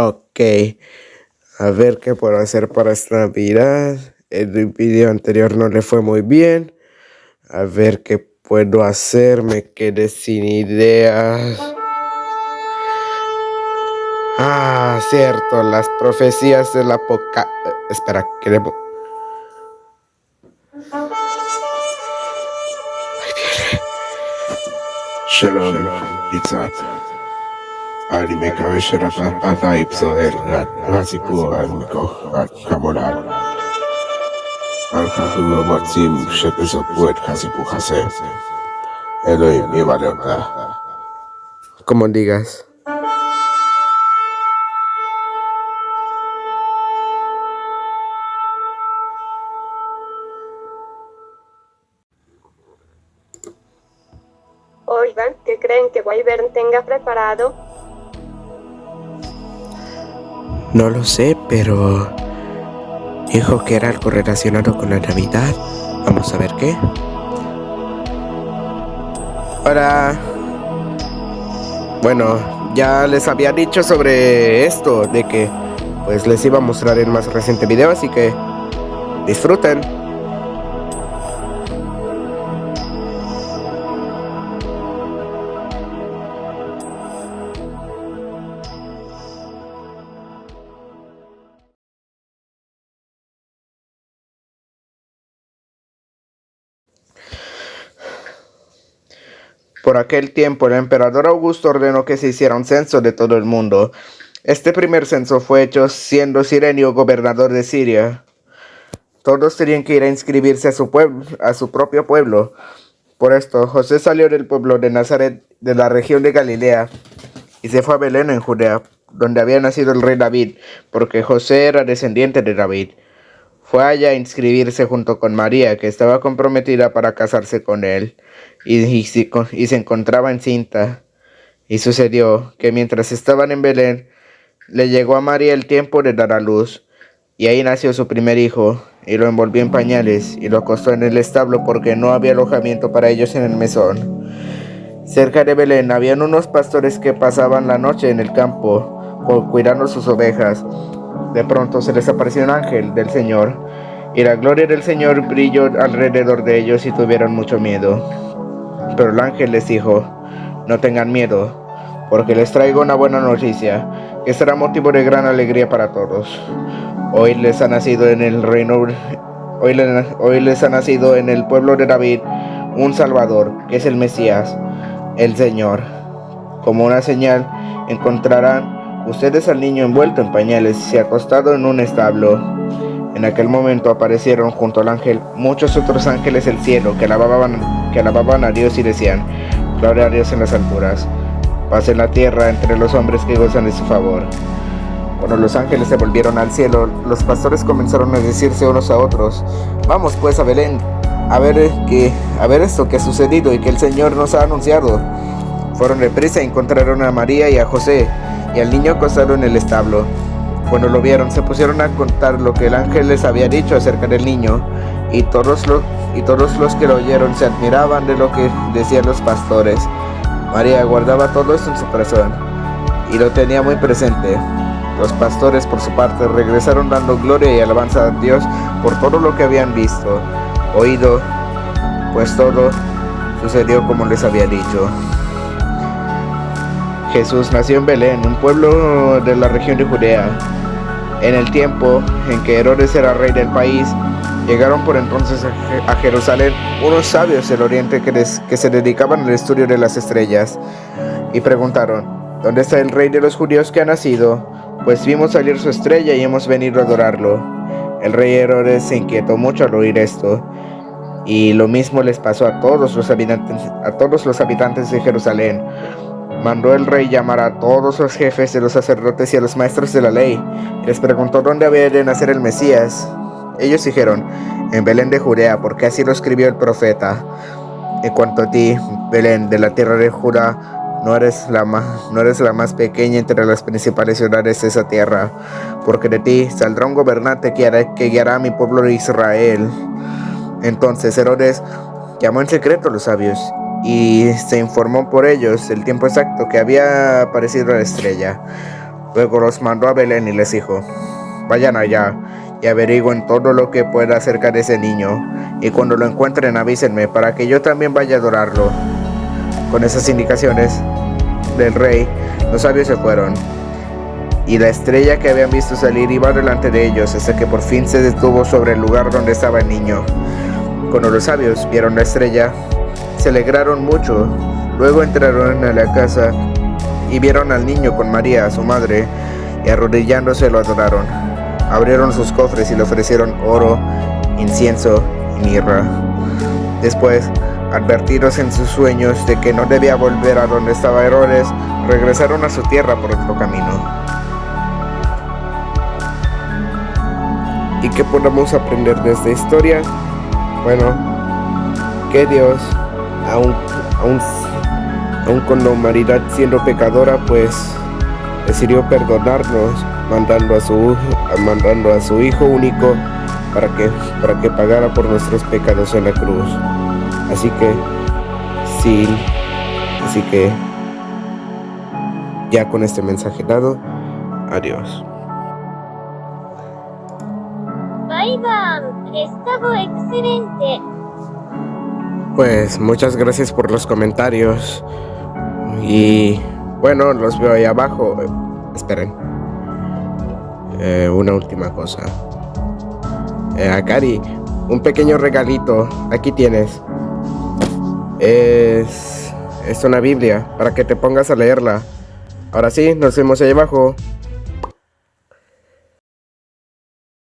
Ok, a ver qué puedo hacer para esta Navidad. El video anterior no le fue muy bien. A ver qué puedo hacer, me quedé sin ideas. Ah, cierto, las profecías de la poca... Espera, ¿qué le... Shalom, anime cabellera ata ipsoder gat gaziku anmiko gat kamolar alhaku motzim shepeso puet gaziku hase Elohim y valorda como digas. Oh, Oigan, ¿qué creen que Wyvern tenga preparado no lo sé, pero dijo que era algo relacionado con la Navidad. Vamos a ver qué. Hola. Bueno, ya les había dicho sobre esto, de que pues les iba a mostrar el más reciente video, así que disfruten. Por aquel tiempo el emperador Augusto ordenó que se hiciera un censo de todo el mundo. Este primer censo fue hecho siendo Sirenio gobernador de Siria. Todos tenían que ir a inscribirse a su, pueblo, a su propio pueblo. Por esto, José salió del pueblo de Nazaret, de la región de Galilea, y se fue a Belén en Judea, donde había nacido el rey David, porque José era descendiente de David. Fue allá a inscribirse junto con María, que estaba comprometida para casarse con él y, se encontraba encinta. Y sucedió que mientras estaban en Belén, le llegó a María el tiempo de dar a luz, y ahí nació su primer hijo, y lo envolvió en pañales, y lo acostó en el establo porque no había alojamiento para ellos en el mesón. Cerca de Belén habían unos pastores que pasaban la noche en el campo, cuidando sus ovejas. De pronto se les apareció un ángel del Señor, y la gloria del Señor brilló alrededor de ellos y tuvieron mucho miedo. Pero el ángel les dijo, no tengan miedo, porque les traigo una buena noticia, que será motivo de gran alegría para todos. Hoy les ha nacido en el reino, hoy les, hoy les ha nacido en el pueblo de David un Salvador, que es el Mesías, el Señor. Como una señal, encontrarán ustedes al niño envuelto en pañales y acostado en un establo. En aquel momento aparecieron junto al ángel muchos otros ángeles del cielo que alababan, que a Dios y decían, Gloria a Dios en las alturas, paz en la tierra entre los hombres que gozan de su favor. Cuando los ángeles se volvieron al cielo, los pastores comenzaron a decirse unos a otros, Vamos pues a Belén, a ver, que, a ver esto que ha sucedido y que el Señor nos ha anunciado. Fueron de prisa y encontraron a María y a José y al niño acostado en el establo. Cuando lo vieron, se pusieron a contar lo que el ángel les había dicho acerca del niño, y todos, los, y todos los que lo oyeron se admiraban de lo que decían los pastores. María guardaba todo esto en su corazón, y lo tenía muy presente. Los pastores, por su parte, regresaron dando gloria y alabanza a Dios por todo lo que habían visto, oído, pues todo sucedió como les había dicho. Jesús nació en Belén, un pueblo de la región de Judea. En el tiempo en que Herodes era rey del país, llegaron por entonces a Jerusalén unos sabios del oriente que, que se dedicaban al estudio de las estrellas y preguntaron, ¿dónde está el rey de los judíos que ha nacido? Pues vimos salir su estrella y hemos venido a adorarlo. El rey Herodes se inquietó mucho al oír esto, y lo mismo les pasó a todos los habitantes, a todos los habitantes de Jerusalén mandó el rey llamar a todos los jefes de los sacerdotes y a los maestros de la ley. Les preguntó dónde había de nacer el Mesías. Ellos dijeron, en Belén de Judea, porque así lo escribió el profeta. En cuanto a ti, Belén, de la tierra de Judá, no eres, la más, no eres la más pequeña entre las principales ciudades de esa tierra, porque de ti saldrá un gobernante que, que guiará a mi pueblo de Israel. Entonces Herodes llamó en secreto a los sabios y se informó por ellos el tiempo exacto que había aparecido la estrella. Luego los mandó a Belén y les dijo, vayan allá y averigüen todo lo que pueda acerca de ese niño, y cuando lo encuentren avísenme para que yo también vaya a adorarlo. Con esas indicaciones del rey, los sabios se fueron, y la estrella que habían visto salir iba delante de ellos hasta que por fin se detuvo sobre el lugar donde estaba el niño. Cuando los sabios vieron la estrella, se alegraron mucho. Luego entraron a la casa y vieron al niño con María, su madre, y arrodillándose lo adoraron. Abrieron sus cofres y le ofrecieron oro, incienso y mirra. Después, advertidos en sus sueños de que no debía volver a donde estaba Herodes, regresaron a su tierra por otro camino. ¿Y qué podemos aprender de esta historia? Bueno, que Dios, aún con la humanidad siendo pecadora, pues decidió perdonarnos, mandando a su, mandando a su Hijo único para que, para que pagara por nuestros pecados en la cruz. Así que, sí, así que, ya con este mensaje dado, adiós. Ivan, estaba excelente. Pues muchas gracias por los comentarios. Y bueno, los veo ahí abajo. Esperen. Eh, una última cosa. Eh, Akari, un pequeño regalito. Aquí tienes. Es, es una Biblia para que te pongas a leerla. Ahora sí, nos vemos ahí abajo.